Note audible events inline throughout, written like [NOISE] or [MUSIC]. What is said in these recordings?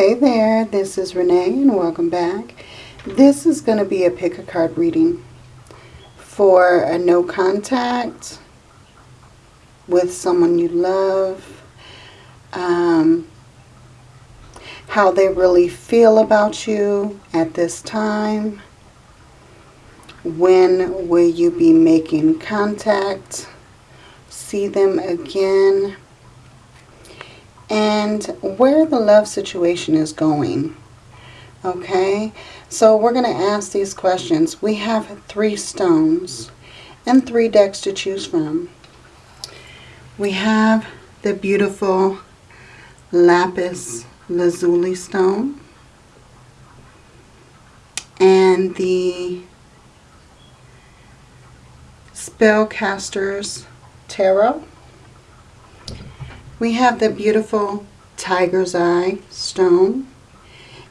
Hey there, this is Renee and welcome back. This is going to be a pick a card reading for a no contact with someone you love, um, how they really feel about you at this time, when will you be making contact, see them again, and where the love situation is going. Okay, so we're going to ask these questions. We have three stones and three decks to choose from. We have the beautiful lapis lazuli stone and the spellcasters tarot we have the beautiful Tiger's Eye stone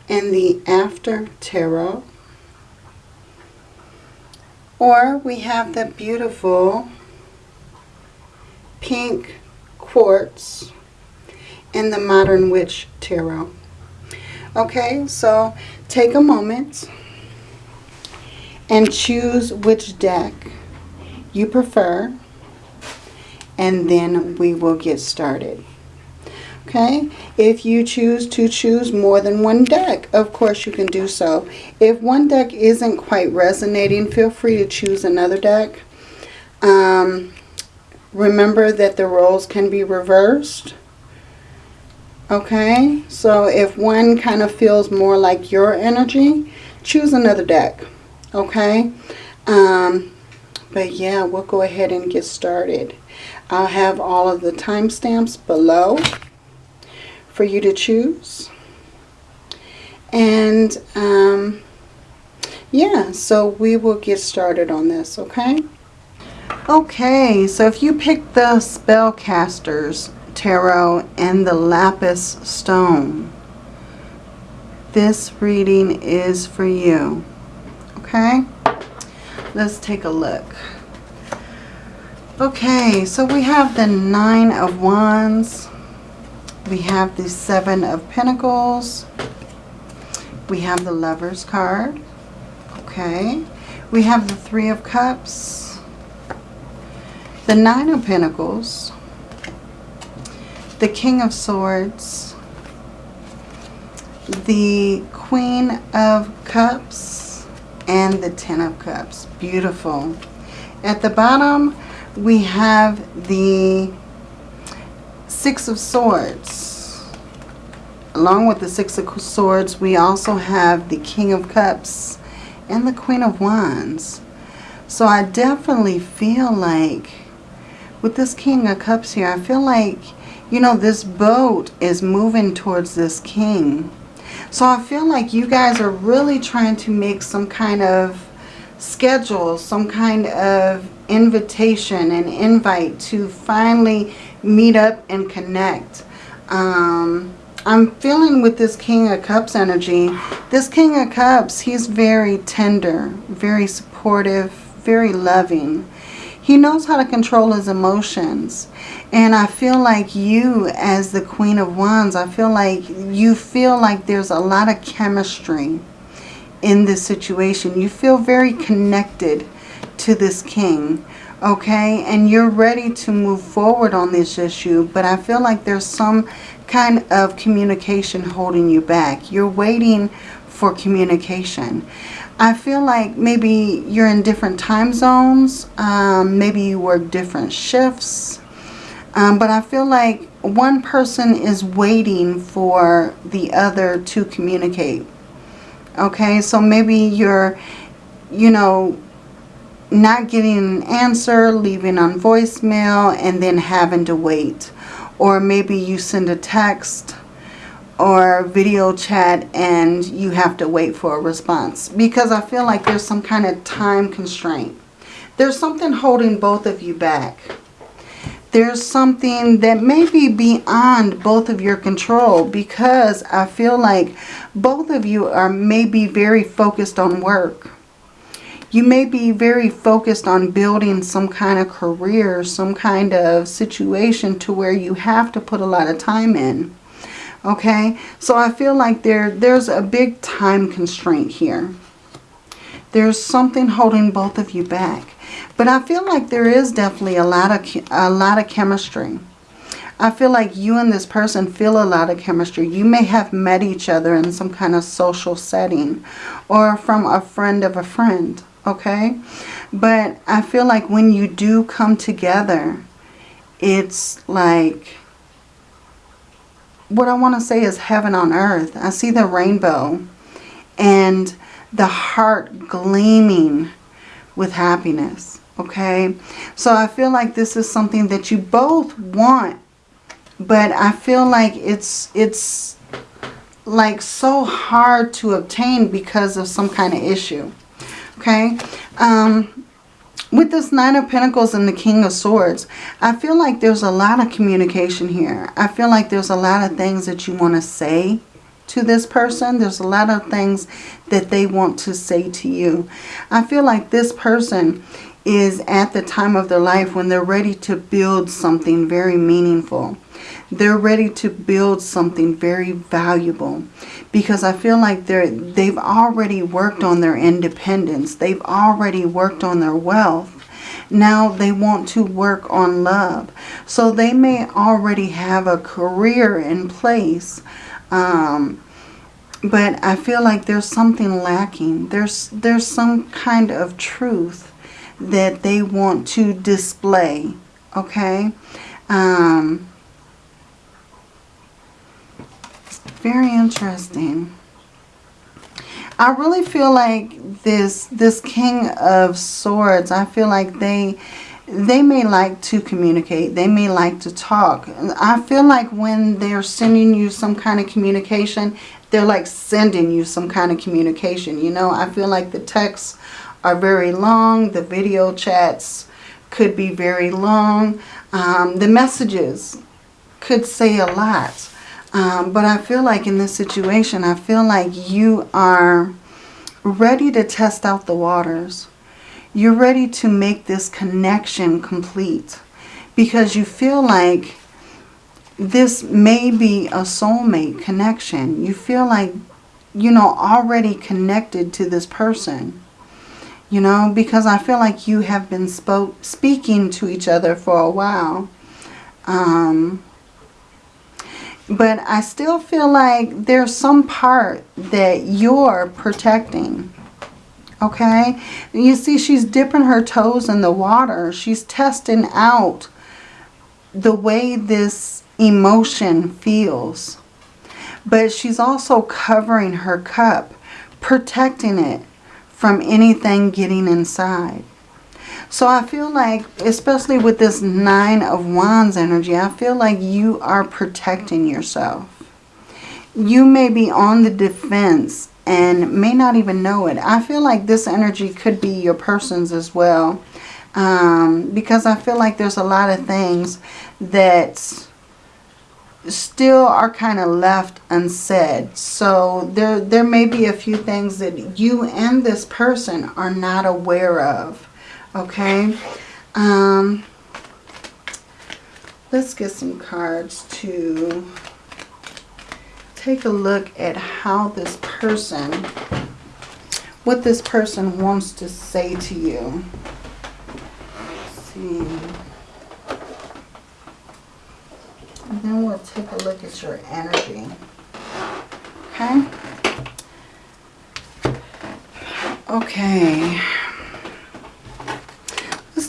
and the After Tarot. Or we have the beautiful pink quartz in the Modern Witch Tarot. Okay, so take a moment and choose which deck you prefer and then we will get started. Okay, if you choose to choose more than one deck, of course you can do so. If one deck isn't quite resonating, feel free to choose another deck. Um, remember that the roles can be reversed. Okay, so if one kind of feels more like your energy, choose another deck. Okay, um, but yeah, we'll go ahead and get started. I'll have all of the timestamps below for you to choose. And um, yeah, so we will get started on this, okay? Okay, so if you pick the Spellcasters Tarot and the Lapis Stone, this reading is for you, okay? Let's take a look. Okay, so we have the Nine of Wands. We have the Seven of Pentacles. We have the Lover's card. Okay. We have the Three of Cups. The Nine of Pentacles. The King of Swords. The Queen of Cups. And the Ten of Cups. Beautiful. At the bottom, we have the Six of Swords. Along with the Six of Swords, we also have the King of Cups and the Queen of Wands. So I definitely feel like, with this King of Cups here, I feel like, you know, this boat is moving towards this King. So I feel like you guys are really trying to make some kind of schedule, some kind of invitation and invite to finally meet up and connect. Um, I'm feeling with this King of Cups energy, this King of Cups, he's very tender, very supportive, very loving. He knows how to control his emotions. And I feel like you as the Queen of Wands, I feel like you feel like there's a lot of chemistry in this situation. You feel very connected to this king, okay? And you're ready to move forward on this issue, but I feel like there's some kind of communication holding you back. You're waiting for communication. I feel like maybe you're in different time zones. Um, maybe you work different shifts. Um, but I feel like one person is waiting for the other to communicate. Okay, so maybe you're, you know, not getting an answer, leaving on voicemail, and then having to wait. Or maybe you send a text or video chat and you have to wait for a response. Because I feel like there's some kind of time constraint. There's something holding both of you back there's something that may be beyond both of your control because I feel like both of you are maybe very focused on work. You may be very focused on building some kind of career, some kind of situation to where you have to put a lot of time in. Okay, so I feel like there there's a big time constraint here. There's something holding both of you back. But I feel like there is definitely a lot of a lot of chemistry. I feel like you and this person feel a lot of chemistry. You may have met each other in some kind of social setting or from a friend of a friend, okay? But I feel like when you do come together, it's like, what I want to say is heaven on earth. I see the rainbow and the heart gleaming with happiness, okay? So I feel like this is something that you both want but I feel like it's it's like so hard to obtain because of some kind of issue. Okay. Um, with this Nine of Pentacles and the King of Swords, I feel like there's a lot of communication here. I feel like there's a lot of things that you want to say to this person. There's a lot of things that they want to say to you. I feel like this person is at the time of their life when they're ready to build something very meaningful. They're ready to build something very valuable because I feel like they're, they've already worked on their independence. They've already worked on their wealth. Now they want to work on love. So they may already have a career in place. Um, but I feel like there's something lacking. There's, there's some kind of truth that they want to display. Okay? Um, Very interesting. I really feel like this this King of Swords, I feel like they they may like to communicate. They may like to talk. I feel like when they're sending you some kind of communication, they're like sending you some kind of communication. You know, I feel like the texts are very long. The video chats could be very long. Um, the messages could say a lot. Um, but I feel like in this situation, I feel like you are ready to test out the waters. You're ready to make this connection complete because you feel like this may be a soulmate connection. You feel like, you know, already connected to this person. You know, because I feel like you have been spoke, speaking to each other for a while. Um, but I still feel like there's some part that you're protecting. Okay? You see, she's dipping her toes in the water. She's testing out the way this emotion feels. But she's also covering her cup, protecting it from anything getting inside. So I feel like, especially with this Nine of Wands energy, I feel like you are protecting yourself. You may be on the defense and may not even know it. I feel like this energy could be your person's as well. Um, because I feel like there's a lot of things that still are kind of left unsaid. So there, there may be a few things that you and this person are not aware of. Okay. Um, let's get some cards to take a look at how this person, what this person wants to say to you. Let's see. And then we'll take a look at your energy. Okay. Okay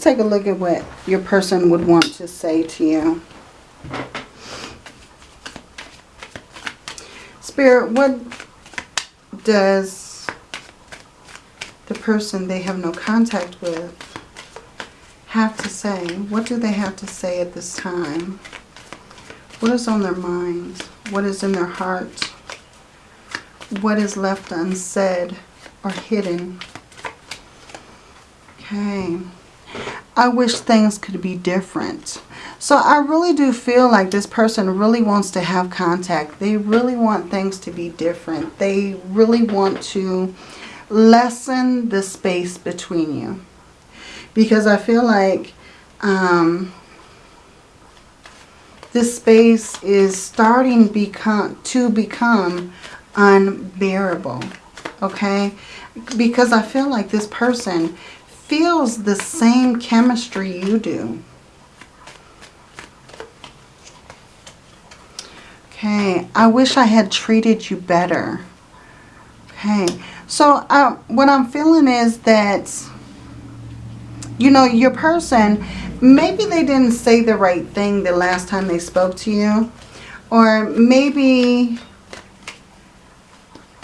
take a look at what your person would want to say to you. Spirit, what does the person they have no contact with have to say? What do they have to say at this time? What is on their minds? What is in their heart? What is left unsaid or hidden? Okay. I wish things could be different. So I really do feel like this person really wants to have contact. They really want things to be different. They really want to lessen the space between you. Because I feel like um, this space is starting become to become unbearable. Okay? Because I feel like this person feels the same chemistry you do. Okay, I wish I had treated you better. Okay, so uh, what I'm feeling is that, you know, your person, maybe they didn't say the right thing the last time they spoke to you. Or maybe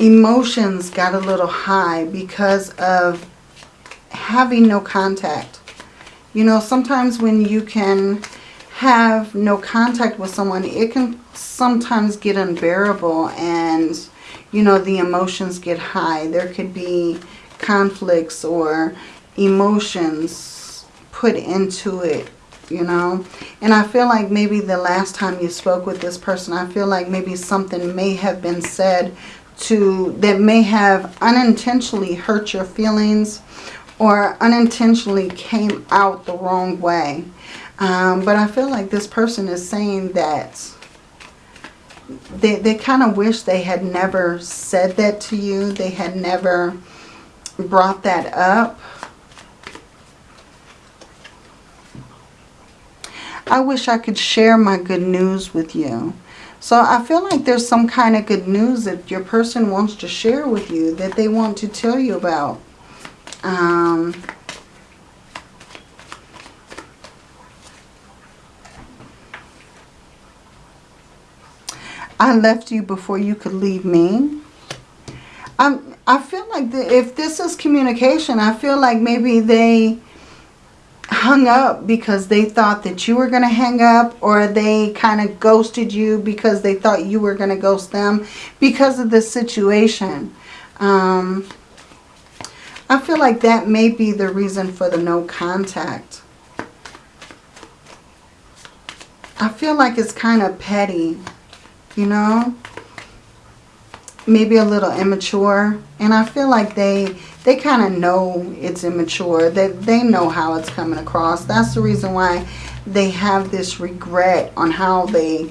emotions got a little high because of having no contact. You know, sometimes when you can have no contact with someone, it can sometimes get unbearable and, you know, the emotions get high. There could be conflicts or emotions put into it, you know. And I feel like maybe the last time you spoke with this person, I feel like maybe something may have been said to that may have unintentionally hurt your feelings or unintentionally came out the wrong way. Um, but I feel like this person is saying that they, they kind of wish they had never said that to you. They had never brought that up. I wish I could share my good news with you. So I feel like there's some kind of good news that your person wants to share with you, that they want to tell you about. Um, I left you before you could leave me. I'm, I feel like the, if this is communication, I feel like maybe they hung up because they thought that you were going to hang up or they kind of ghosted you because they thought you were going to ghost them because of this situation. Um, I feel like that may be the reason for the no contact. I feel like it's kind of petty you know. Maybe a little immature. And I feel like they they kind of know it's immature. They, they know how it's coming across. That's the reason why they have this regret on how they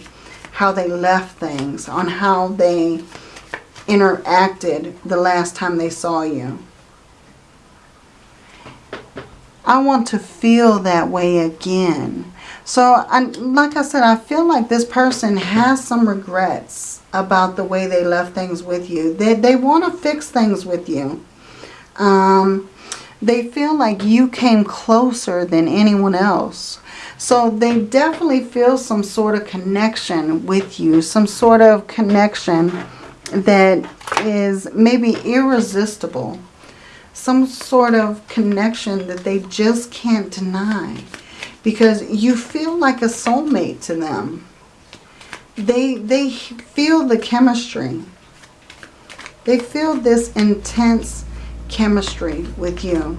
how they left things, on how they interacted the last time they saw you. I want to feel that way again. So, I, like I said, I feel like this person has some regrets about the way they left things with you. They, they want to fix things with you. Um, they feel like you came closer than anyone else. So they definitely feel some sort of connection with you. Some sort of connection that is maybe irresistible. Some sort of connection that they just can't deny because you feel like a soulmate to them. They, they feel the chemistry. They feel this intense chemistry with you.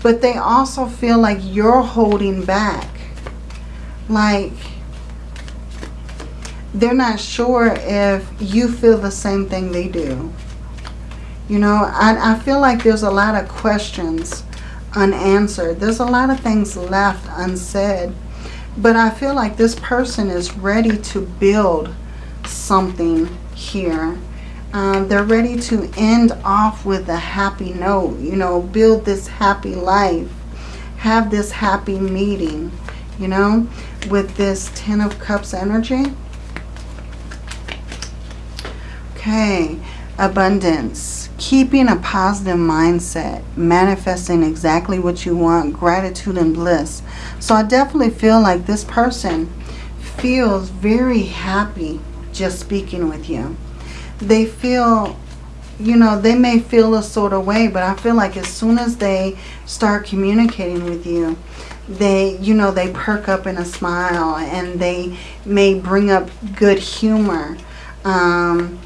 But they also feel like you're holding back. Like they're not sure if you feel the same thing they do. You know, I, I feel like there's a lot of questions unanswered. There's a lot of things left unsaid. But I feel like this person is ready to build something here. Um, they're ready to end off with a happy note. You know, build this happy life. Have this happy meeting. You know, with this Ten of Cups energy. Okay, abundance keeping a positive mindset, manifesting exactly what you want, gratitude and bliss. So I definitely feel like this person feels very happy just speaking with you. They feel, you know, they may feel a sort of way, but I feel like as soon as they start communicating with you, they, you know, they perk up in a smile and they may bring up good humor. Um,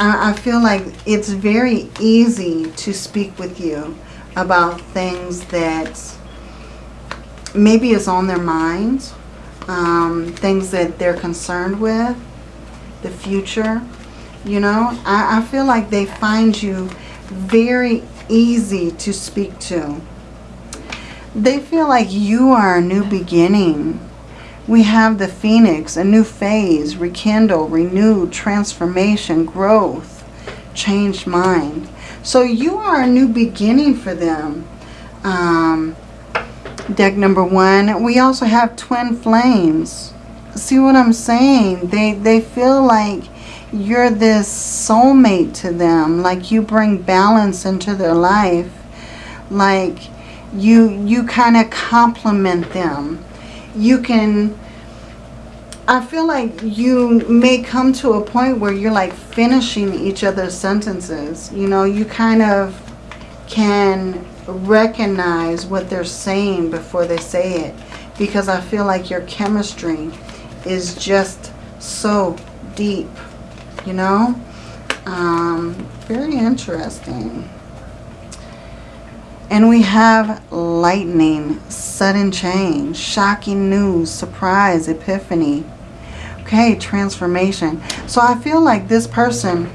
I, feel like it's very easy to speak with you about things that maybe is on their minds, um, things that they're concerned with, the future. You know, I, I feel like they find you very easy to speak to. They feel like you are a new beginning. We have the phoenix, a new phase, rekindle, renew, transformation, growth, changed mind. So you are a new beginning for them. Um, deck number one. We also have twin flames. See what I'm saying? They, they feel like you're this soulmate to them. Like you bring balance into their life. Like you, you kind of complement them. You can... I feel like you may come to a point where you're like finishing each other's sentences. You know, you kind of can recognize what they're saying before they say it. Because I feel like your chemistry is just so deep, you know? Um, very interesting. And we have lightning, sudden change, shocking news, surprise, epiphany. Okay, transformation. So I feel like this person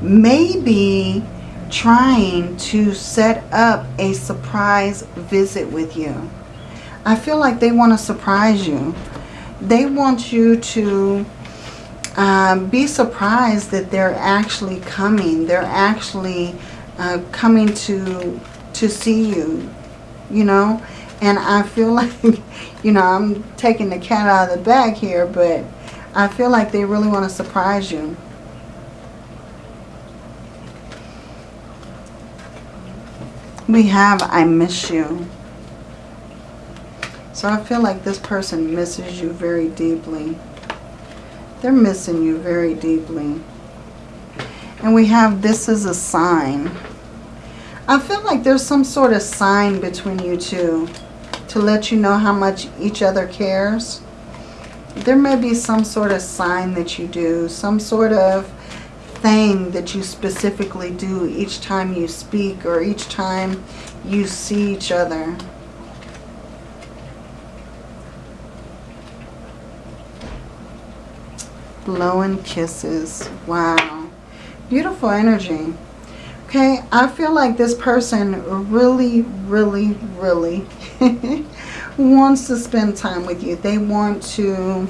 may be trying to set up a surprise visit with you. I feel like they want to surprise you. They want you to um, be surprised that they're actually coming. They're actually uh, coming to to see you, you know. And I feel [LAUGHS] like, you know, I'm taking the cat out of the bag here, but I feel like they really want to surprise you. We have I miss you. So I feel like this person misses you very deeply. They're missing you very deeply. And we have this is a sign. I feel like there's some sort of sign between you two to let you know how much each other cares. There may be some sort of sign that you do, some sort of thing that you specifically do each time you speak or each time you see each other. Blowing kisses. Wow. Beautiful energy. Okay, I feel like this person really, really, really [LAUGHS] wants to spend time with you. They want to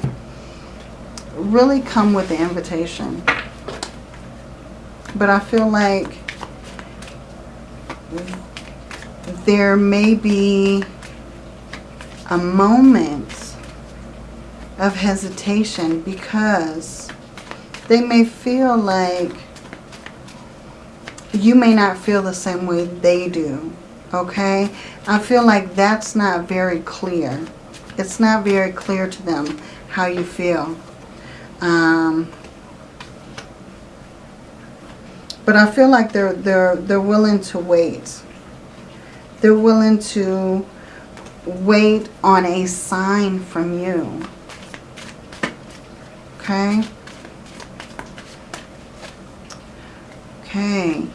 really come with the invitation. But I feel like there may be a moment of hesitation because they may feel like you may not feel the same way they do. Okay? I feel like that's not very clear. It's not very clear to them how you feel. Um, but I feel like they're they're they're willing to wait. They're willing to wait on a sign from you. Okay? Okay.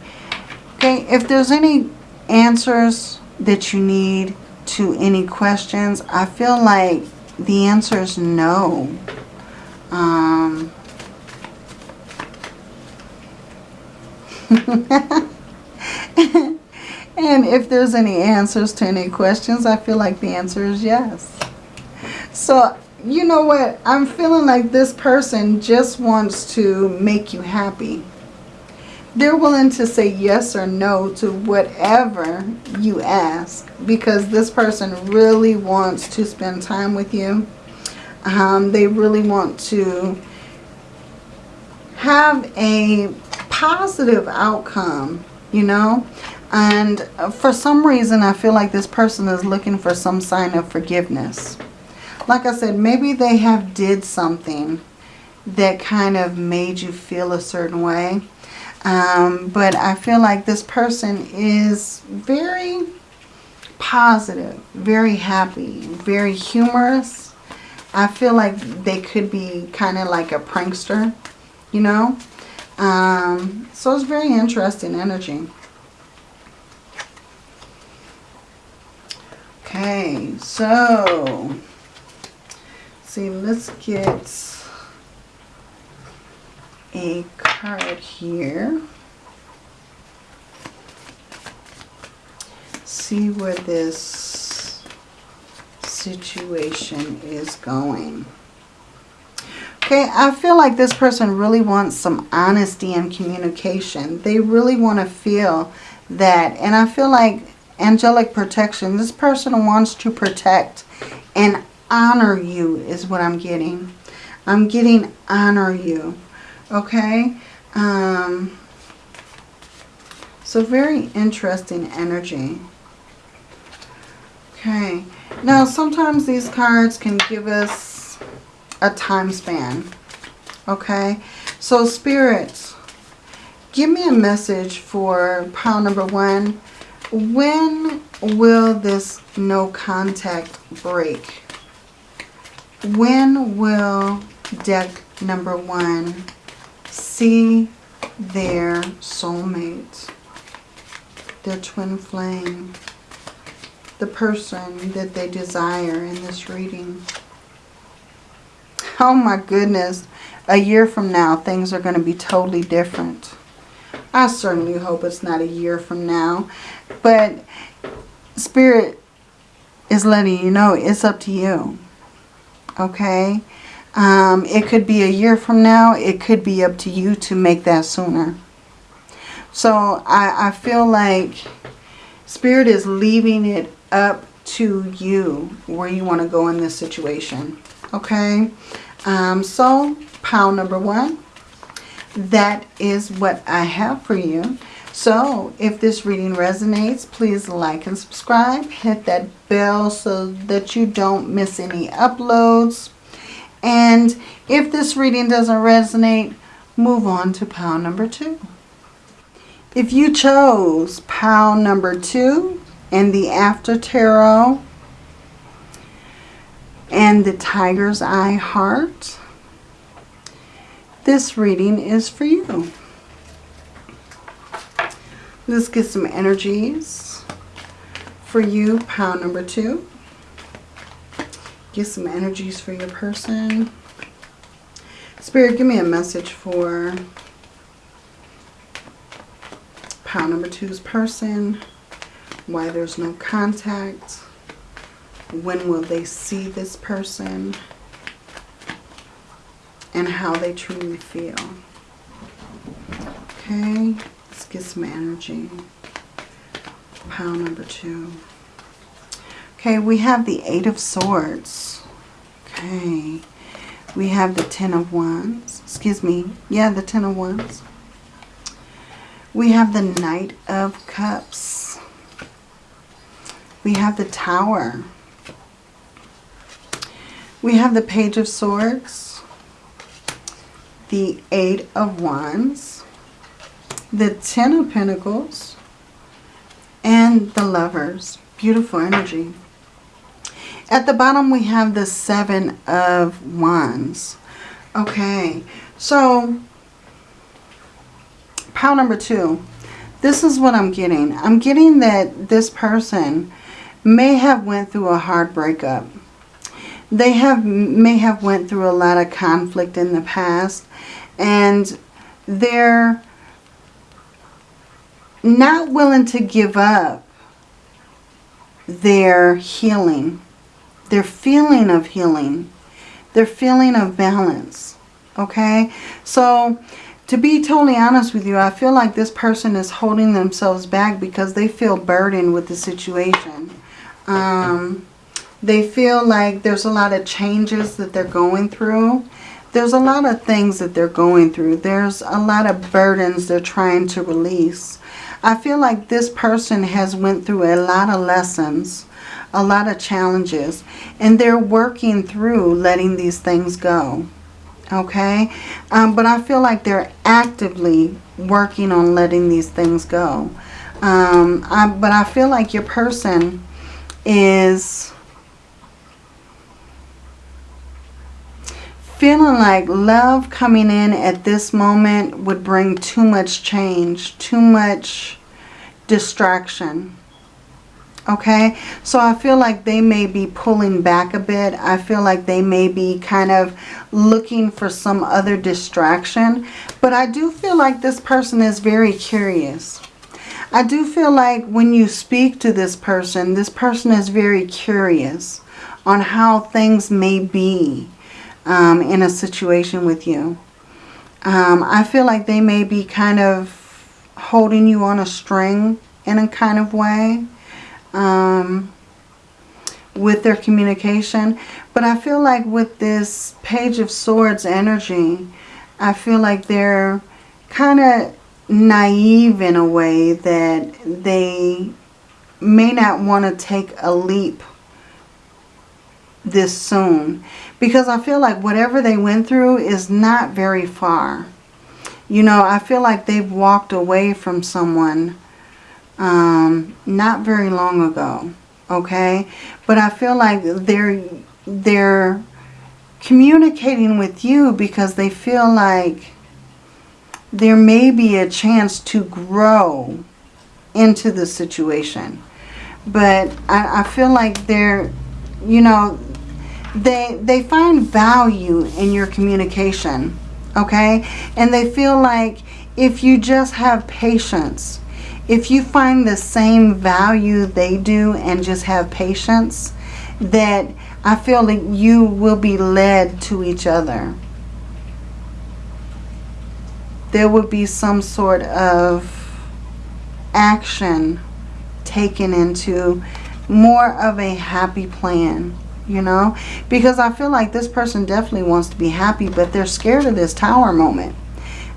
Okay, if there's any answers that you need to any questions, I feel like the answer is no. Um, [LAUGHS] and if there's any answers to any questions, I feel like the answer is yes. So, you know what? I'm feeling like this person just wants to make you happy. They're willing to say yes or no to whatever you ask because this person really wants to spend time with you. Um, they really want to have a positive outcome, you know. And for some reason, I feel like this person is looking for some sign of forgiveness. Like I said, maybe they have did something that kind of made you feel a certain way. Um, but I feel like this person is very positive, very happy, very humorous. I feel like they could be kind of like a prankster, you know. Um, so it's very interesting energy. Okay, so see, let's get a card here. See where this situation is going. Okay, I feel like this person really wants some honesty and communication. They really want to feel that. And I feel like angelic protection, this person wants to protect and honor you is what I'm getting. I'm getting honor you. Okay? Um, so very interesting energy. Okay. Now sometimes these cards can give us a time span. Okay. So spirits, give me a message for pile number one. When will this no contact break? When will deck number one see their soulmate, their twin flame, the person that they desire in this reading? Oh my goodness. A year from now, things are going to be totally different. I certainly hope it's not a year from now. But Spirit is letting you know it's up to you. Okay? Um, it could be a year from now. It could be up to you to make that sooner. So I, I feel like Spirit is leaving it up to you where you want to go in this situation. Okay? Um, so, pile number one. That is what I have for you. So, if this reading resonates, please like and subscribe. Hit that bell so that you don't miss any uploads. And if this reading doesn't resonate, move on to pile number two. If you chose pile number two and the After Tarot and the Tiger's Eye Heart, this reading is for you. Let's get some energies for you, pile number two. Get some energies for your person. Spirit, give me a message for pile number two's person. Why there's no contact. When will they see this person? And how they truly feel. Okay, let's get some energy. Pile number two. Okay, we have the Eight of Swords. Okay. We have the Ten of Wands. Excuse me. Yeah, the Ten of Wands. We have the Knight of Cups. We have the Tower. We have the Page of Swords. The Eight of Wands. The Ten of Pentacles. And the Lovers. Beautiful energy. At the bottom we have the Seven of Wands. Okay, so pile number two. This is what I'm getting. I'm getting that this person may have went through a hard breakup. They have may have went through a lot of conflict in the past and they're not willing to give up their healing their feeling of healing, their feeling of balance. Okay, so to be totally honest with you, I feel like this person is holding themselves back because they feel burdened with the situation. Um, they feel like there's a lot of changes that they're going through. There's a lot of things that they're going through. There's a lot of burdens they're trying to release. I feel like this person has went through a lot of lessons a lot of challenges. And they're working through letting these things go. Okay? Um, but I feel like they're actively working on letting these things go. Um, I, but I feel like your person is feeling like love coming in at this moment would bring too much change, too much distraction. Okay, so I feel like they may be pulling back a bit. I feel like they may be kind of looking for some other distraction. But I do feel like this person is very curious. I do feel like when you speak to this person, this person is very curious. on how things may be um, in a situation with you. Um, I feel like they may be kind of holding you on a string in a kind of way um, with their communication. But I feel like with this Page of Swords energy, I feel like they're kind of naive in a way that they may not want to take a leap this soon. Because I feel like whatever they went through is not very far. You know, I feel like they've walked away from someone um, not very long ago. Okay? But I feel like they're, they're communicating with you because they feel like there may be a chance to grow into the situation. But I, I feel like they're, you know, they, they find value in your communication, okay? And they feel like if you just have patience, if you find the same value they do and just have patience, that I feel that you will be led to each other. There will be some sort of action taken into more of a happy plan you know because I feel like this person definitely wants to be happy but they're scared of this tower moment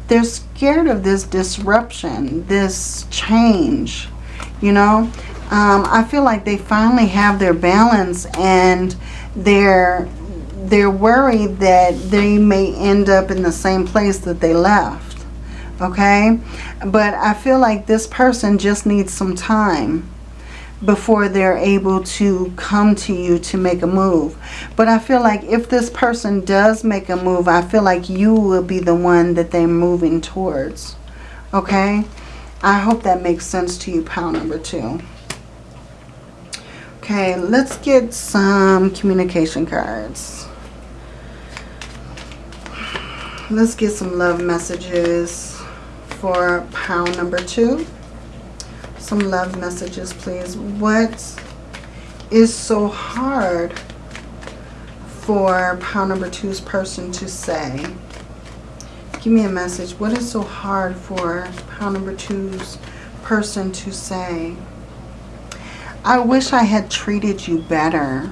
they're scared of this disruption this change you know? Um, I feel like they finally have their balance and they're they're worried that they may end up in the same place that they left okay? But I feel like this person just needs some time before they're able to come to you to make a move. But I feel like if this person does make a move, I feel like you will be the one that they're moving towards. Okay? I hope that makes sense to you, pile number two. Okay, let's get some communication cards. Let's get some love messages for pile number two some love messages, please. What is so hard for pile number two's person to say? Give me a message. What is so hard for pile number two's person to say? I wish I had treated you better.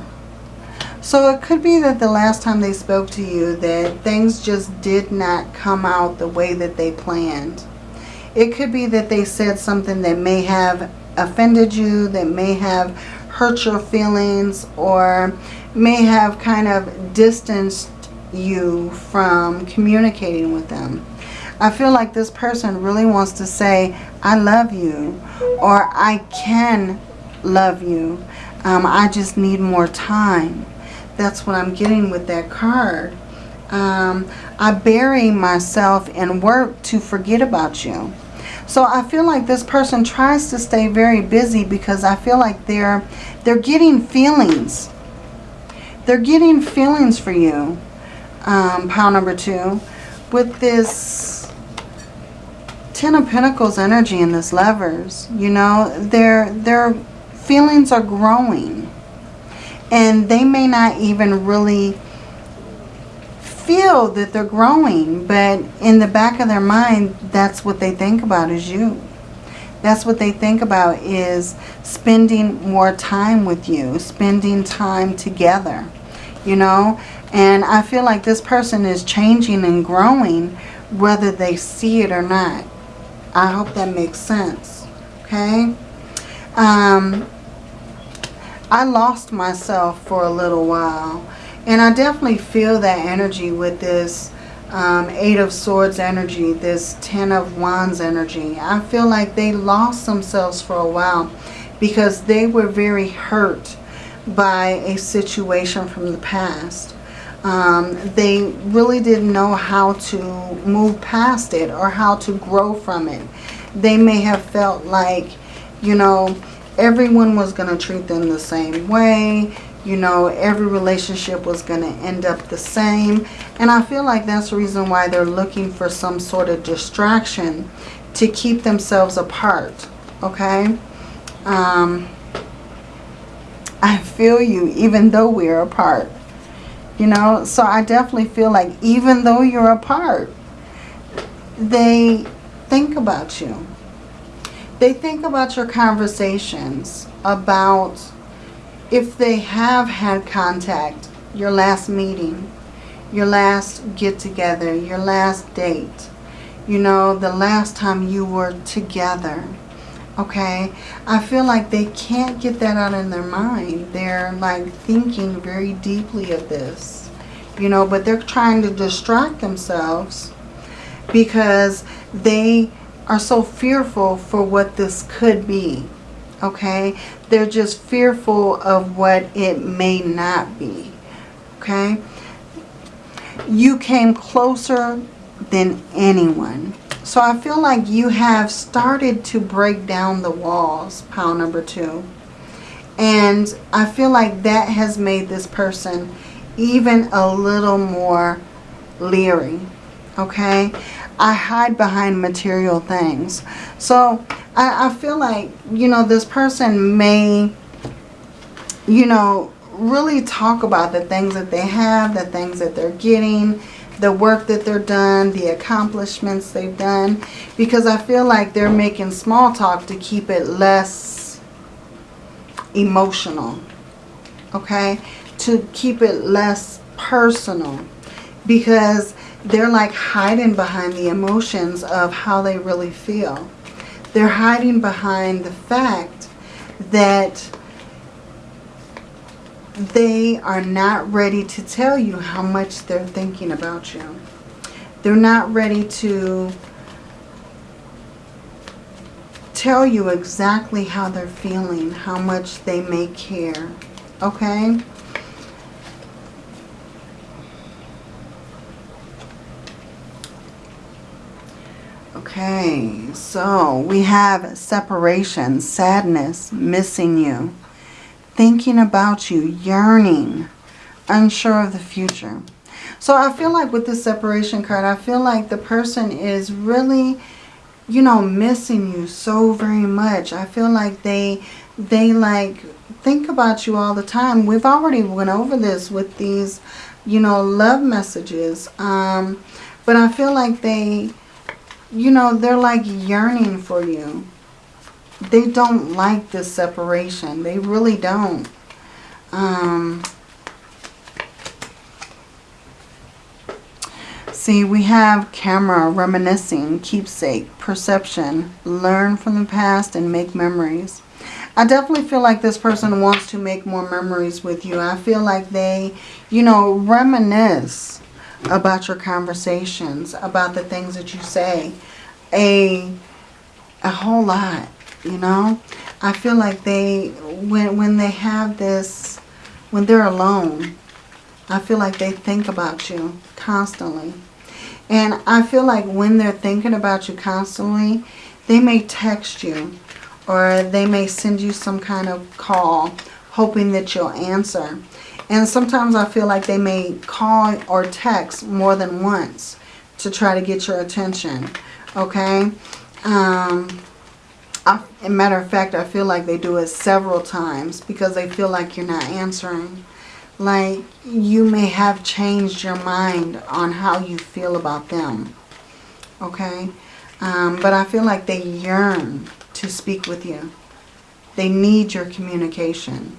So it could be that the last time they spoke to you that things just did not come out the way that they planned. It could be that they said something that may have offended you, that may have hurt your feelings, or may have kind of distanced you from communicating with them. I feel like this person really wants to say, I love you, or I can love you. Um, I just need more time. That's what I'm getting with that card. Um, I bury myself in work to forget about you. So I feel like this person tries to stay very busy because I feel like they're they're getting feelings. They're getting feelings for you, um, pile number two, with this Ten of Pentacles energy and this Lovers. You know, their their feelings are growing, and they may not even really feel that they're growing, but in the back of their mind, that's what they think about is you. That's what they think about is spending more time with you, spending time together, you know. And I feel like this person is changing and growing whether they see it or not. I hope that makes sense, okay? Um, I lost myself for a little while. And I definitely feel that energy with this um, Eight of Swords energy, this Ten of Wands energy. I feel like they lost themselves for a while because they were very hurt by a situation from the past. Um, they really didn't know how to move past it or how to grow from it. They may have felt like, you know, everyone was going to treat them the same way you know, every relationship was going to end up the same. And I feel like that's the reason why they're looking for some sort of distraction to keep themselves apart. Okay? Um, I feel you even though we're apart. You know, so I definitely feel like even though you're apart, they think about you. They think about your conversations, about if they have had contact, your last meeting, your last get together, your last date, you know, the last time you were together. Okay, I feel like they can't get that out in their mind. They're like thinking very deeply of this, you know, but they're trying to distract themselves because they are so fearful for what this could be. Okay, they're just fearful of what it may not be. Okay, you came closer than anyone. So I feel like you have started to break down the walls, pile number two. And I feel like that has made this person even a little more leery. Okay? I hide behind material things. So I, I feel like, you know, this person may, you know, really talk about the things that they have, the things that they're getting, the work that they're done, the accomplishments they've done. Because I feel like they're making small talk to keep it less emotional. Okay? To keep it less personal. Because they're like hiding behind the emotions of how they really feel. They're hiding behind the fact that they are not ready to tell you how much they're thinking about you. They're not ready to tell you exactly how they're feeling, how much they may care. Okay? Okay, so we have separation, sadness, missing you thinking about you, yearning, unsure of the future. So I feel like with this separation card, I feel like the person is really, you know, missing you so very much. I feel like they, they like think about you all the time. We've already went over this with these, you know, love messages. Um, but I feel like they, you know, they're like yearning for you they don't like this separation. They really don't. Um, see, we have camera, reminiscing, keepsake, perception, learn from the past and make memories. I definitely feel like this person wants to make more memories with you. I feel like they, you know, reminisce about your conversations, about the things that you say. A, a whole lot you know? I feel like they when when they have this when they're alone i feel like they think about you constantly. And i feel like when they're thinking about you constantly they may text you or they may send you some kind of call hoping that you'll answer and sometimes i feel like they may call or text more than once to try to get your attention okay um I, matter of fact, I feel like they do it several times because they feel like you're not answering. Like you may have changed your mind on how you feel about them. Okay? Um, but I feel like they yearn to speak with you. They need your communication.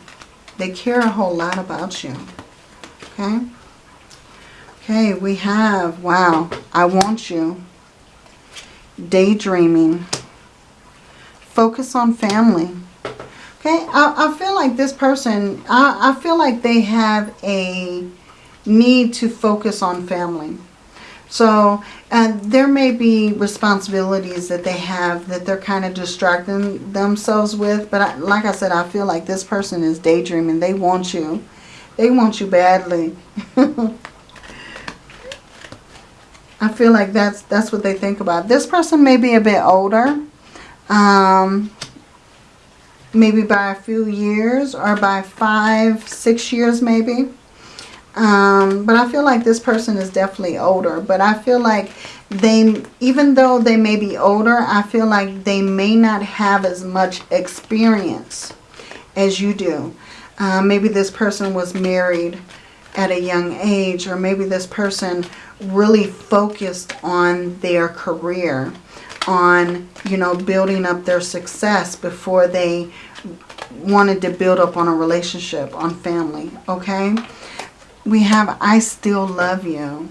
They care a whole lot about you. Okay? Okay, we have, wow, I want you. Daydreaming. Focus on family. Okay, I, I feel like this person, I, I feel like they have a need to focus on family. So uh, there may be responsibilities that they have that they're kind of distracting themselves with. But I, like I said, I feel like this person is daydreaming. They want you. They want you badly. [LAUGHS] I feel like that's that's what they think about. This person may be a bit older um, maybe by a few years or by five, six years maybe. Um, but I feel like this person is definitely older. But I feel like they, even though they may be older, I feel like they may not have as much experience as you do. Uh, maybe this person was married at a young age or maybe this person really focused on their career, on, you know, building up their success before they wanted to build up on a relationship, on family, okay? We have I still love you.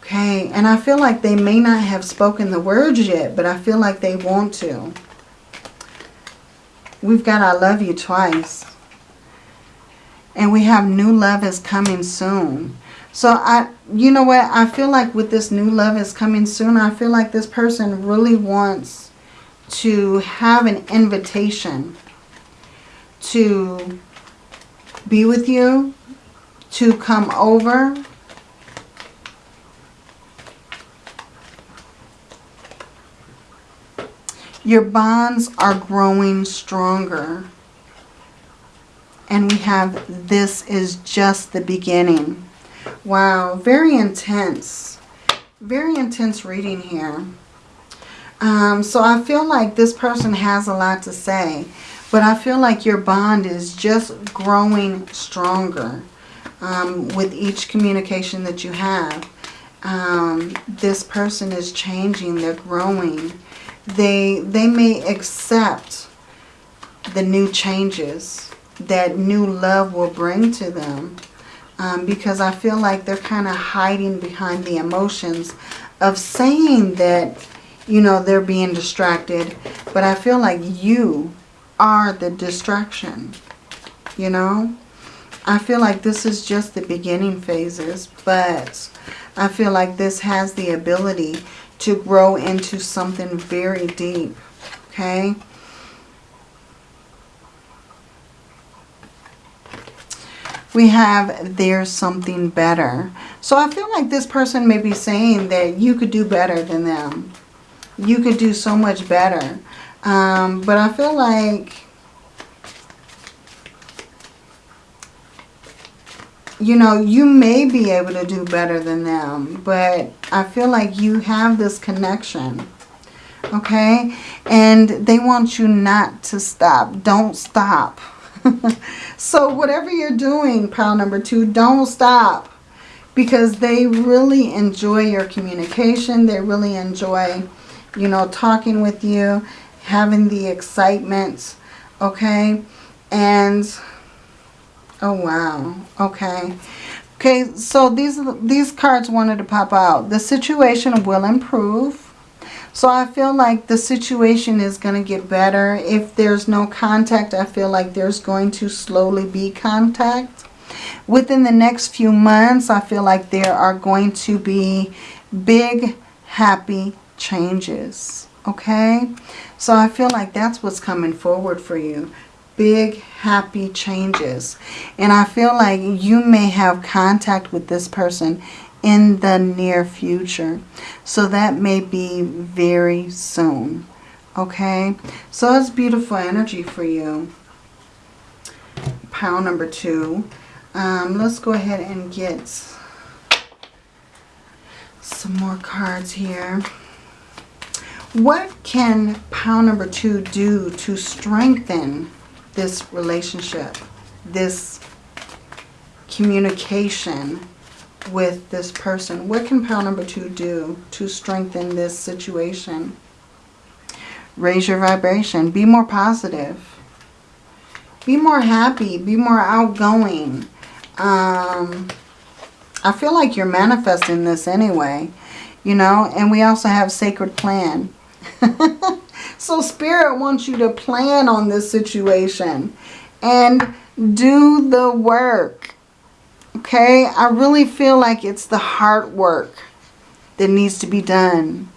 Okay, and I feel like they may not have spoken the words yet, but I feel like they want to. We've got I love you twice. And we have new love is coming soon. So I, you know what, I feel like with this new love is coming soon, I feel like this person really wants to have an invitation to be with you, to come over, Your bonds are growing stronger. And we have this is just the beginning. Wow, very intense. Very intense reading here. Um, so I feel like this person has a lot to say. But I feel like your bond is just growing stronger um, with each communication that you have. Um, this person is changing. They're growing they they may accept the new changes that new love will bring to them um, because I feel like they're kind of hiding behind the emotions of saying that you know they're being distracted but I feel like you are the distraction you know I feel like this is just the beginning phases but I feel like this has the ability to grow into something very deep. Okay. We have there's something better. So I feel like this person may be saying that you could do better than them. You could do so much better. Um, but I feel like you know, you may be able to do better than them, but I feel like you have this connection, okay? And they want you not to stop. Don't stop. [LAUGHS] so whatever you're doing, pile number two, don't stop because they really enjoy your communication. They really enjoy, you know, talking with you, having the excitement, okay? And Oh, wow. Okay. Okay, so these, these cards wanted to pop out. The situation will improve. So I feel like the situation is going to get better. If there's no contact, I feel like there's going to slowly be contact. Within the next few months, I feel like there are going to be big, happy changes. Okay? So I feel like that's what's coming forward for you big happy changes. And I feel like you may have contact with this person in the near future. So that may be very soon okay? So it's beautiful energy for you. Pile number two. Um, let's go ahead and get some more cards here. What can pile number two do to strengthen this relationship, this communication with this person. What can pile number two do to strengthen this situation? Raise your vibration. Be more positive. Be more happy. Be more outgoing. Um, I feel like you're manifesting this anyway. You know, and we also have sacred plan. [LAUGHS] So Spirit wants you to plan on this situation and do the work. Okay? I really feel like it's the heart work that needs to be done.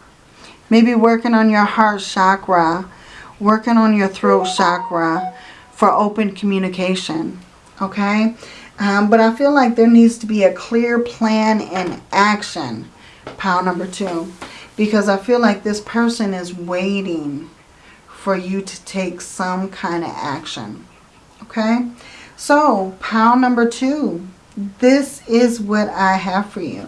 Maybe working on your heart chakra, working on your throat chakra for open communication. Okay? Um, but I feel like there needs to be a clear plan and action. Pile number two. Because I feel like this person is waiting for you to take some kind of action. Okay? So, pile number two. This is what I have for you.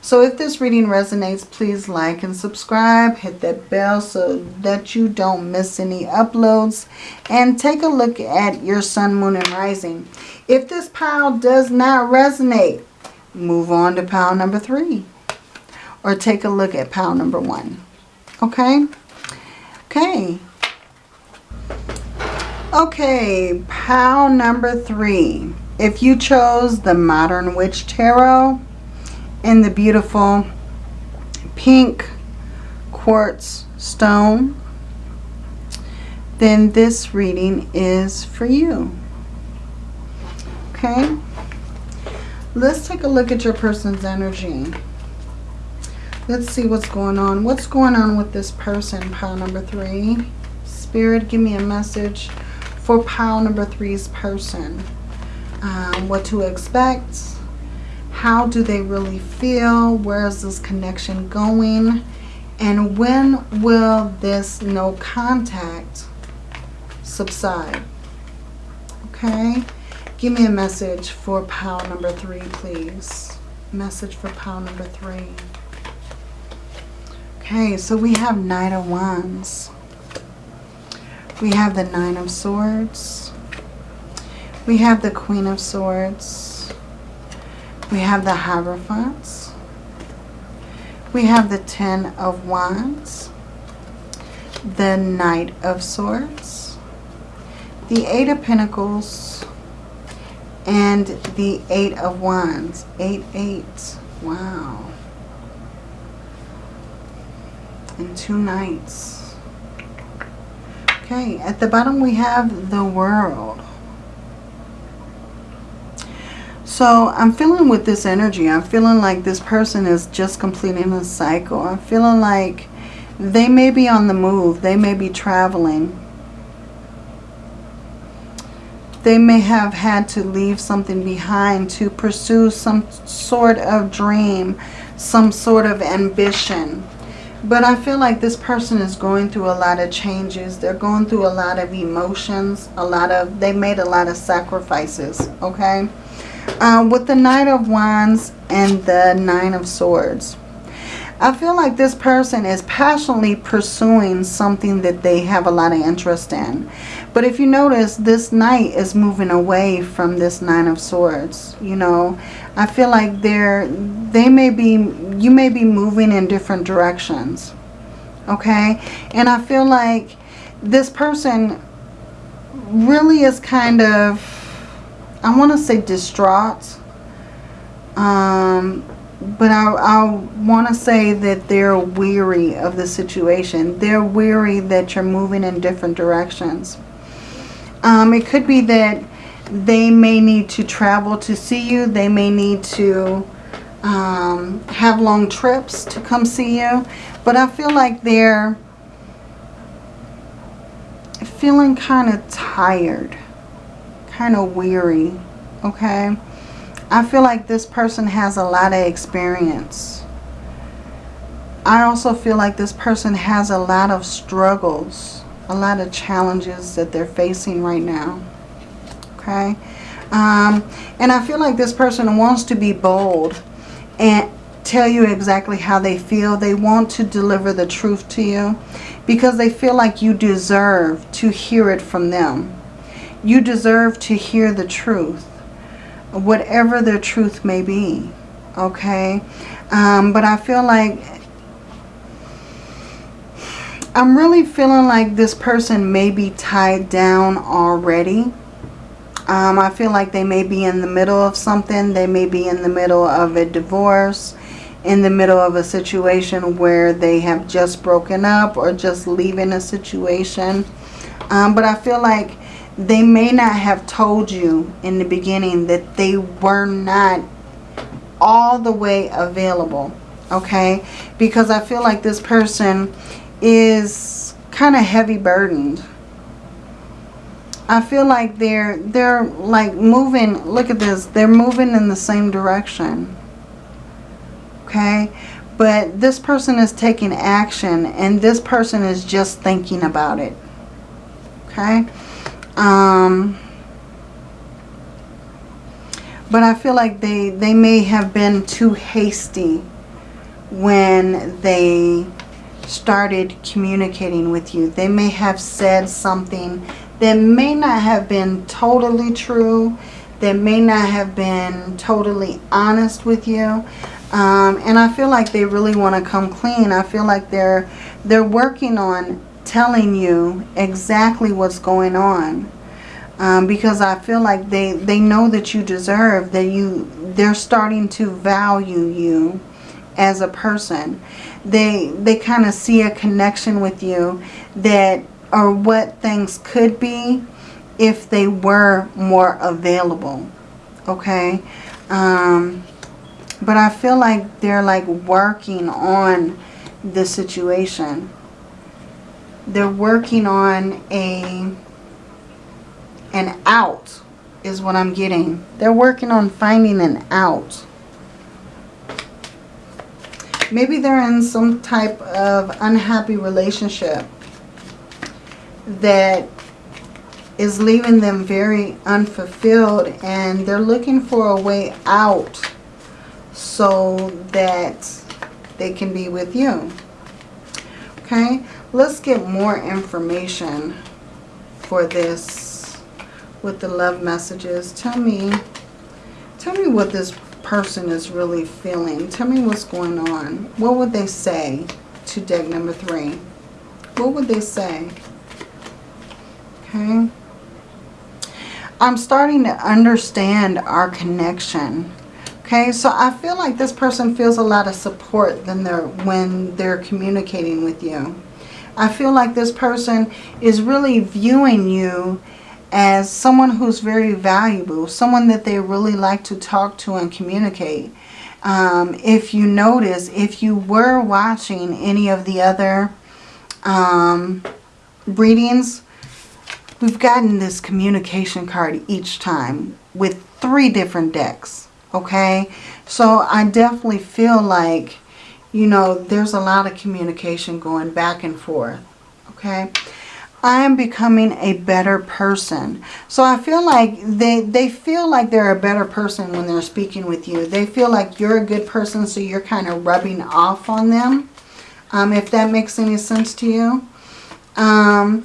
So if this reading resonates, please like and subscribe. Hit that bell so that you don't miss any uploads. And take a look at your sun, moon, and rising. If this pile does not resonate, move on to pile number three. Or take a look at pile number one. Okay? Okay. Okay, pile number three. If you chose the Modern Witch Tarot, in the beautiful pink quartz stone, then this reading is for you. Okay? Let's take a look at your person's energy. Let's see what's going on. What's going on with this person, pile number three? Spirit, give me a message for pile number three's person. Um, what to expect how do they really feel? Where is this connection going? And when will this no contact subside? Okay. Give me a message for pile number three, please. Message for pile number three. Okay, so we have Knight of Wands. We have the Nine of Swords. We have the Queen of Swords. We have the Hierophants. We have the Ten of Wands. The Knight of Swords. The Eight of Pentacles. And the Eight of Wands. Eight, eight. Wow. And two Knights. Okay, at the bottom we have the World. So I'm feeling with this energy, I'm feeling like this person is just completing a cycle. I'm feeling like they may be on the move. They may be traveling. They may have had to leave something behind to pursue some sort of dream, some sort of ambition. But I feel like this person is going through a lot of changes. They're going through a lot of emotions, a lot of, they made a lot of sacrifices, okay? Um, with the Knight of Wands and the Nine of Swords. I feel like this person is passionately pursuing something that they have a lot of interest in. But if you notice, this knight is moving away from this nine of swords. You know, I feel like they're, they may be, you may be moving in different directions. Okay. And I feel like this person really is kind of I want to say distraught. Um, but I, I want to say that they're weary of the situation. They're weary that you're moving in different directions. Um, it could be that they may need to travel to see you. They may need to um, have long trips to come see you. But I feel like they're feeling kind of tired kind of weary, okay? I feel like this person has a lot of experience. I also feel like this person has a lot of struggles, a lot of challenges that they're facing right now, okay? Um, and I feel like this person wants to be bold and tell you exactly how they feel. They want to deliver the truth to you because they feel like you deserve to hear it from them. You deserve to hear the truth, whatever the truth may be, okay? Um, but I feel like, I'm really feeling like this person may be tied down already. Um, I feel like they may be in the middle of something. They may be in the middle of a divorce, in the middle of a situation where they have just broken up or just leaving a situation. Um, but I feel like they may not have told you in the beginning that they were not all the way available okay? Because I feel like this person is kind of heavy burdened. I feel like they're they're like moving look at this they're moving in the same direction okay? But this person is taking action and this person is just thinking about it okay um, but I feel like they, they may have been too hasty when they started communicating with you. They may have said something that may not have been totally true, that may not have been totally honest with you. Um, and I feel like they really want to come clean. I feel like they're they're working on telling you exactly what's going on. Um, because I feel like they, they know that you deserve, that you they're starting to value you as a person. They they kind of see a connection with you that or what things could be if they were more available. Okay? Um, but I feel like they're like working on the situation. They're working on a an out is what I'm getting. They're working on finding an out. Maybe they're in some type of unhappy relationship that is leaving them very unfulfilled and they're looking for a way out so that they can be with you. Okay, let's get more information for this with the love messages. Tell me, tell me what this person is really feeling. Tell me what's going on. What would they say to deck number three? What would they say? Okay. I'm starting to understand our connection. Okay, so I feel like this person feels a lot of support than they're, when they're communicating with you. I feel like this person is really viewing you as someone who's very valuable, someone that they really like to talk to and communicate. Um, if you notice, if you were watching any of the other um, readings, we've gotten this communication card each time with three different decks. Okay, so I definitely feel like, you know, there's a lot of communication going back and forth. Okay, I am becoming a better person. So I feel like they, they feel like they're a better person when they're speaking with you. They feel like you're a good person, so you're kind of rubbing off on them. Um, if that makes any sense to you. Um,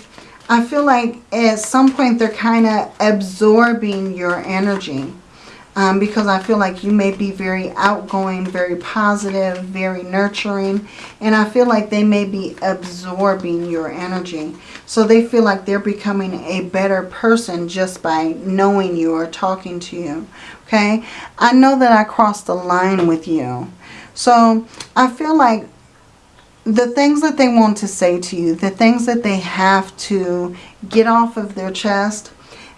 I feel like at some point they're kind of absorbing your energy um, because I feel like you may be very outgoing, very positive, very nurturing, and I feel like they may be absorbing your energy. So they feel like they're becoming a better person just by knowing you or talking to you. Okay, I know that I crossed the line with you. So I feel like the things that they want to say to you, the things that they have to get off of their chest,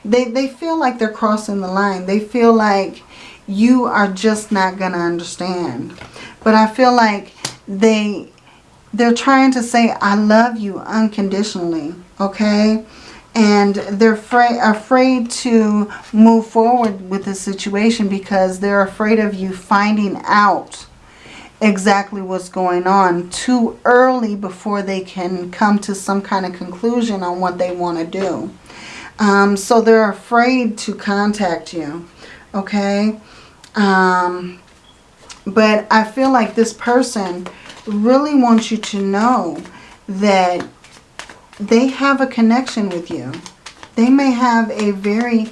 they, they feel like they're crossing the line. They feel like you are just not going to understand. But I feel like they, they're trying to say, I love you unconditionally, okay? And they're afraid, afraid to move forward with the situation because they're afraid of you finding out exactly what's going on too early before they can come to some kind of conclusion on what they want to do. Um, so they're afraid to contact you, okay? Um, but I feel like this person really wants you to know that they have a connection with you. They may have a very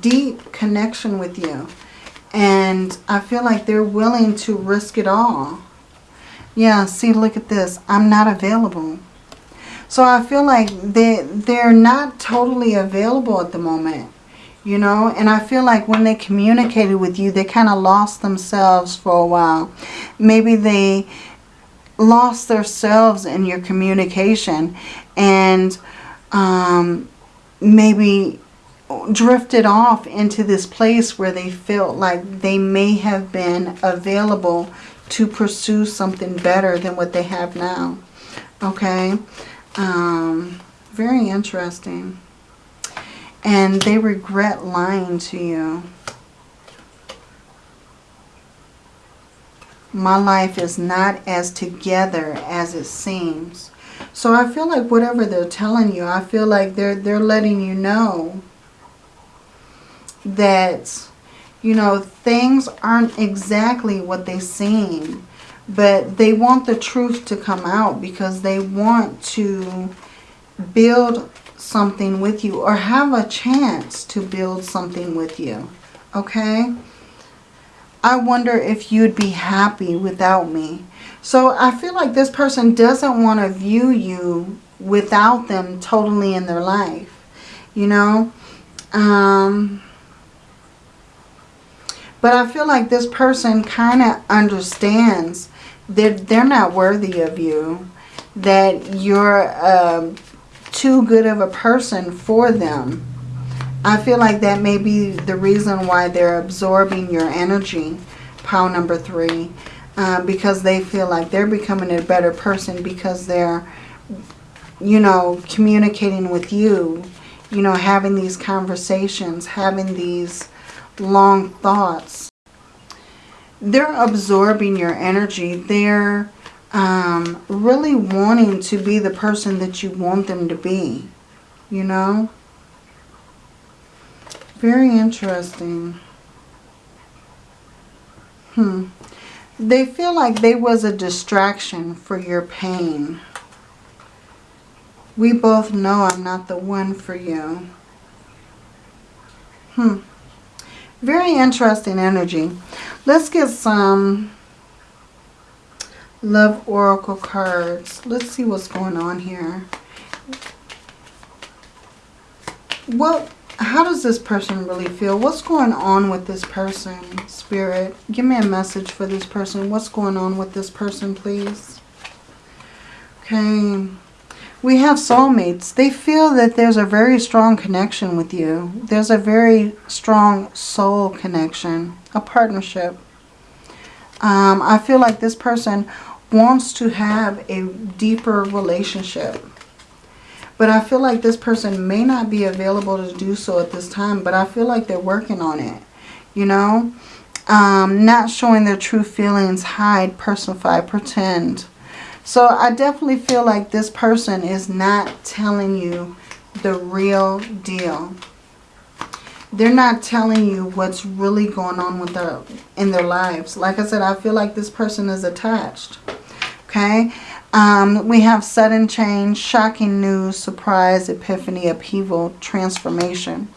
deep connection with you. And I feel like they're willing to risk it all. Yeah, see, look at this. I'm not available. So I feel like they, they're not totally available at the moment, you know. And I feel like when they communicated with you, they kind of lost themselves for a while. Maybe they lost themselves in your communication and um, maybe drifted off into this place where they felt like they may have been available to pursue something better than what they have now. Okay. Um, very interesting. And they regret lying to you. My life is not as together as it seems. So I feel like whatever they're telling you, I feel like they're they're letting you know that you know things aren't exactly what they seem But they want the truth to come out because they want to build something with you or have a chance to build something with you. Okay? I wonder if you'd be happy without me. So I feel like this person doesn't want to view you without them totally in their life. You know? Um, but I feel like this person kind of understands that they're not worthy of you. That you're um, too good of a person for them. I feel like that may be the reason why they're absorbing your energy, pile number three. Uh, because they feel like they're becoming a better person because they're, you know, communicating with you, you know, having these conversations, having these long thoughts. They're absorbing your energy. They're um, really wanting to be the person that you want them to be, you know. Very interesting. Hmm. They feel like they was a distraction for your pain. We both know I'm not the one for you. Hmm. Very interesting energy. Let's get some Love Oracle cards. Let's see what's going on here. What, how does this person really feel? What's going on with this person, Spirit? Give me a message for this person. What's going on with this person, please? Okay. We have soulmates. They feel that there's a very strong connection with you. There's a very strong soul connection, a partnership. Um, I feel like this person wants to have a deeper relationship. But I feel like this person may not be available to do so at this time. But I feel like they're working on it. You know? Um, not showing their true feelings. Hide, personify, pretend. So I definitely feel like this person is not telling you the real deal. They're not telling you what's really going on with their in their lives. Like I said, I feel like this person is attached okay? Um, we have sudden change, shocking news, surprise, epiphany, upheaval, transformation.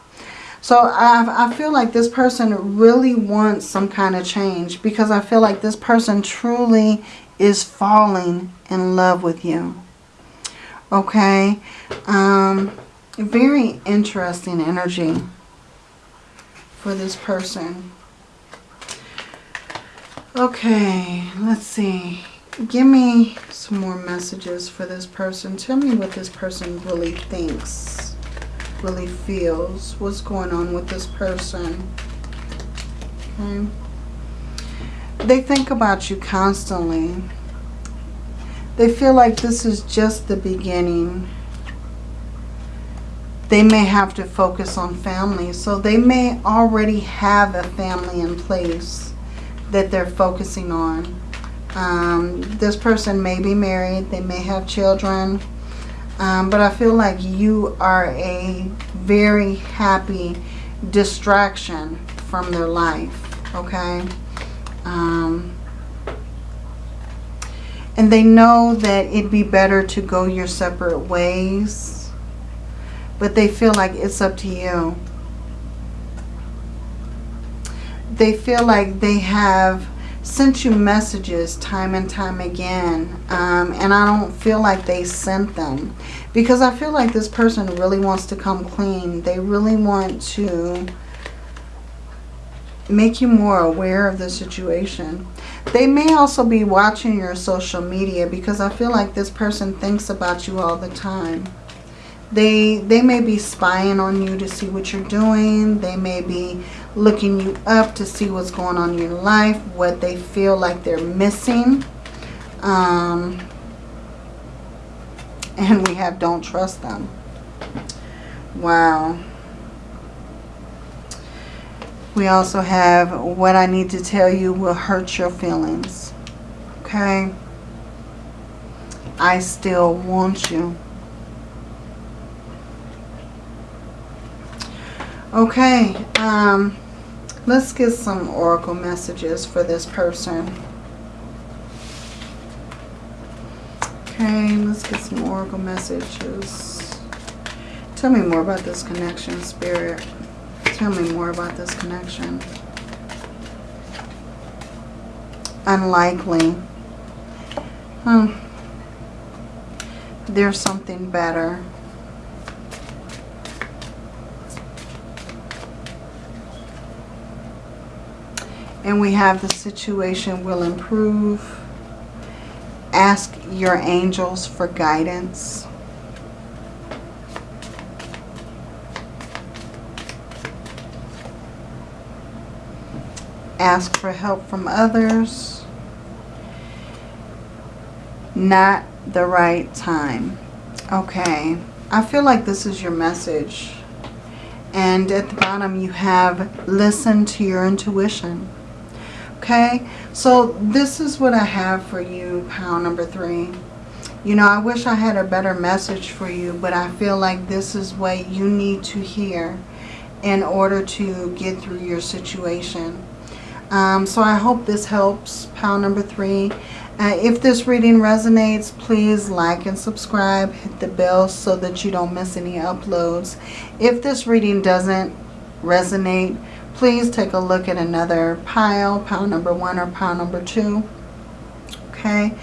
So I, I feel like this person really wants some kind of change because I feel like this person truly is falling in love with you. Okay? Um, very interesting energy for this person. Okay, let's see. Give me some more messages for this person. Tell me what this person really thinks, really feels. What's going on with this person? Okay. They think about you constantly. They feel like this is just the beginning. They may have to focus on family. So they may already have a family in place that they're focusing on. Um, this person may be married. They may have children. Um, but I feel like you are a very happy distraction from their life. Okay? Um, and they know that it'd be better to go your separate ways. But they feel like it's up to you. They feel like they have sent you messages time and time again um, and I don't feel like they sent them because I feel like this person really wants to come clean. They really want to make you more aware of the situation. They may also be watching your social media because I feel like this person thinks about you all the time. They, they may be spying on you to see what you're doing. They may be looking you up to see what's going on in your life, what they feel like they're missing. Um, and we have don't trust them. Wow. We also have what I need to tell you will hurt your feelings. Okay? I still want you. Okay. Um, Let's get some oracle messages for this person. Okay, let's get some oracle messages. Tell me more about this connection, Spirit. Tell me more about this connection. Unlikely. Hmm. There's something better. And we have the situation will improve. Ask your angels for guidance. Ask for help from others. Not the right time. Okay. I feel like this is your message. And at the bottom you have listen to your intuition. Okay, so this is what I have for you, pound number three. You know, I wish I had a better message for you, but I feel like this is what you need to hear in order to get through your situation. Um, so I hope this helps, pound number three. Uh, if this reading resonates, please like and subscribe. Hit the bell so that you don't miss any uploads. If this reading doesn't resonate, please take a look at another pile, pile number one or pile number two. Okay.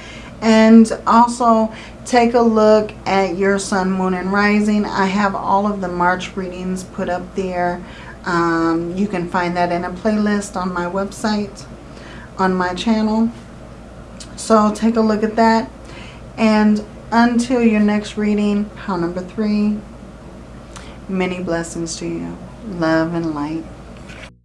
And also take a look at your sun, moon, and rising. I have all of the March readings put up there. Um, you can find that in a playlist on my website, on my channel. So take a look at that. And until your next reading, pile number three, many blessings to you. Love and light.